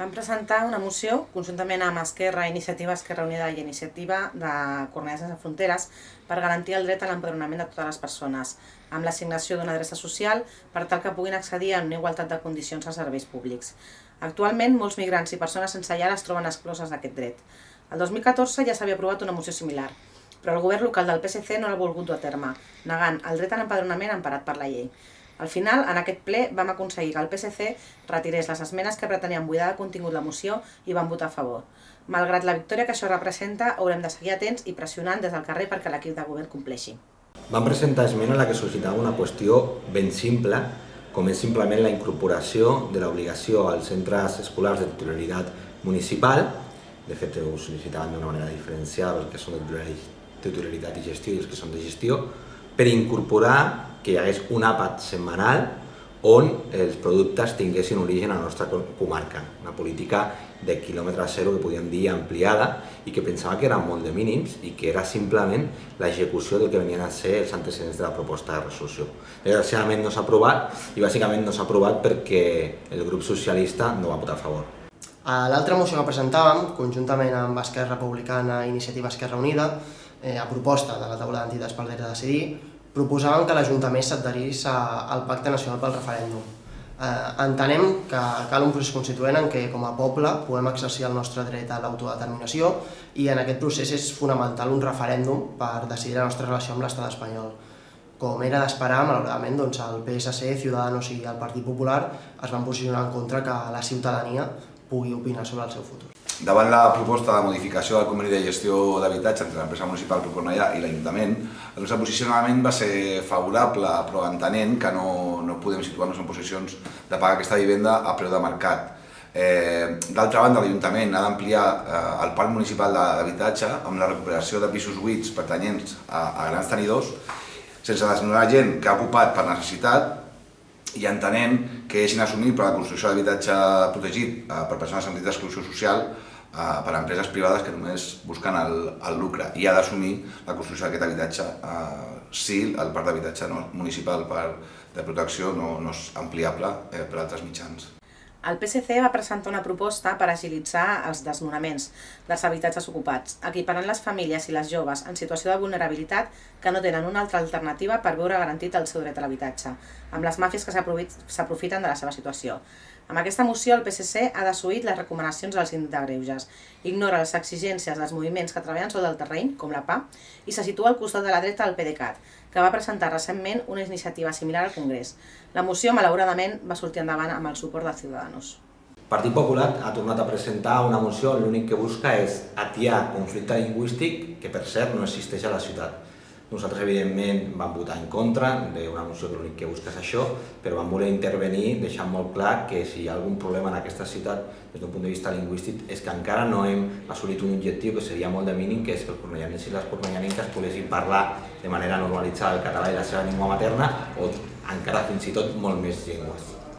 Vam presentar una moció conjuntament amb Esquerra, Iniciativa Esquerra Unida i Iniciativa de Cornellà Sense Fronteres per garantir el dret a l'empadronament de totes les persones, amb l'assignació d'una adreça social per tal que puguin accedir a una igualtat de condicions als serveis públics. Actualment, molts migrants i persones sense llar es troben excloses d'aquest dret. El 2014 ja s'havia aprovat una moció similar, però el govern local del PSC no l'ha volgut dur a terme, negant el dret a l'empadronament emparat per la llei. Al final, en aquest ple, vam aconseguir que el PSC retirés les esmenes que pretenien buidar de contingut la moció i van votar a favor. Malgrat la victòria que això representa, haurem de seguir atents i pressionant des del carrer perquè l'equip de govern compleixi. Vam presentar esmena en la que sol·licitava una qüestió ben simple, com és simplement la incorporació de l'obligació als centres escolars de titularitat municipal, de fet ho sol·licitaven d'una manera diferenciada que són de titularitat i gestió i els que són de gestió, per incorporar que hi hagués un àpat setmanal on els productes tinguessin origen a la nostra comarca. Una política de quilòmetre zero que podíem dir ampliada i que pensava que eren molt de mínims i que era simplement l'execució del que venien a ser els antecedents de la proposta de resolució. Desgraciadament no s'ha aprovat i bàsicament no s'ha aprovat perquè el grup socialista no va votar a favor. A l'altra moció que presentàvem, conjuntament amb Esquerra Republicana i Iniciativa Esquerra Unida, eh, a proposta de la taula d'entitats pel dret a decidir, proposàvem que l'Ajuntament s'adherís al Pacte Nacional pel Referèndum. Eh, entenem que cal un procés constituent en què, com a poble, puguem exercir el nostre dret a l'autodeterminació i en aquest procés és fonamental un referèndum per decidir la nostra relació amb l'estat espanyol. Com era d'esperar, malauradament, doncs el PSC, Ciudadanos i el Partit Popular es van posicionar en contra que la ciutadania pugui opinar sobre el seu futur. Davant la proposta de modificació del conveni de gestió d'habitatge entre l'empresa municipal Procornellà i l'Ajuntament, el nostre posicionament va ser favorable, però entenent que no, no podem situar-nos en posicions de pagar aquesta vivenda a preu de mercat. Eh, D'altra banda, l'Ajuntament ha d'ampliar eh, el parc municipal d'habitatge amb la recuperació de pisos buits pertanyents a, a grans tenidors, sense desnonar gent que ha ocupat per necessitat i entenent que és inassumible la construcció d'habitatge protegit eh, per persones amb risc d'exclusió social eh, per a empreses privades que només busquen el, el lucre i ha d'assumir la construcció d'aquest habitatge eh, si el parc d'habitatge no, municipal per, de protecció no, no és ampliable eh, per altres mitjans. El PSC va presentar una proposta per agilitzar els desnonaments dels habitatges ocupats, equiparant les famílies i les joves en situació de vulnerabilitat que no tenen una altra alternativa per veure garantit el seu dret a l'habitatge, amb les màfies que s'aprofiten de la seva situació. Amb aquesta moció, el PSC ha desuït les recomanacions del síndic de Greuges, ignora les exigències dels moviments que treballen sobre el terreny, com la PA, i se situa al costat de la dreta del PDeCAT, que va presentar recentment una iniciativa similar al Congrés. La moció, malauradament, va sortir endavant amb el suport de Ciudadanos. Partit Popular ha tornat a presentar una moció l'únic que busca és atiar conflicte lingüístic que per cert no existeix a la ciutat. Nosaltres, evidentment, vam votar en contra d'una moció que l'únic que busca és això, però vam voler intervenir deixant molt clar que si hi ha algun problema en aquesta ciutat des d'un punt de vista lingüístic és que encara no hem assolit un objectiu que seria molt de mínim, que és que els cornellanins i les cornellanenques poguessin parlar de manera normalitzada el català i la seva llengua materna o encara fins i tot molt més llengües.